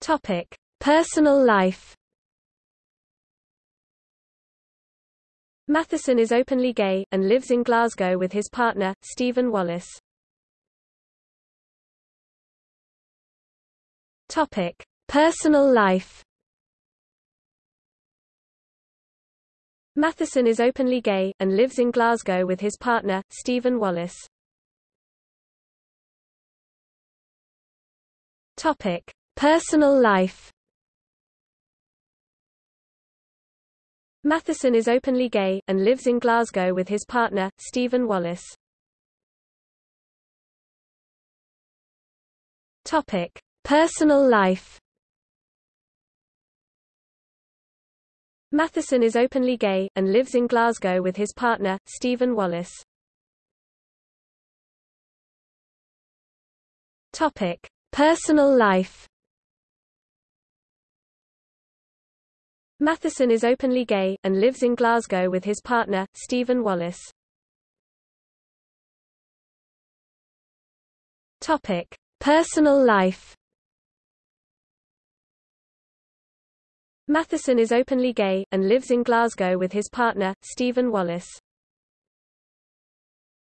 Topic: Personal life. Matheson is openly gay, and lives in Glasgow with his partner, Stephen Wallace. Topic: Personal life. Matheson is openly gay, and lives in Glasgow with his partner, Stephen Wallace. Topic: Personal life. Matheson is openly gay, and lives in Glasgow with his partner, Stephen Wallace. Topic: Personal life. Matheson is openly gay, and lives in Glasgow with his partner, Stephen Wallace. Topic: Personal life. Matheson is openly gay, and lives in Glasgow with his partner, Stephen Wallace. Topic: Personal life. Matheson is openly gay, and lives in Glasgow with his partner, Stephen Wallace.